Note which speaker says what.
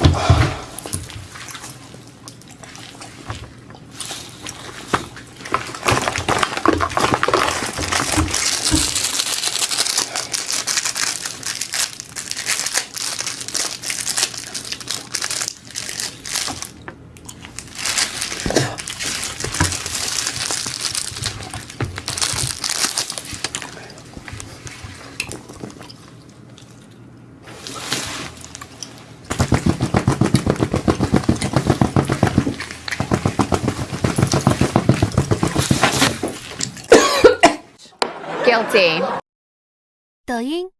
Speaker 1: Oh. 小姐。
Speaker 2: 抖音。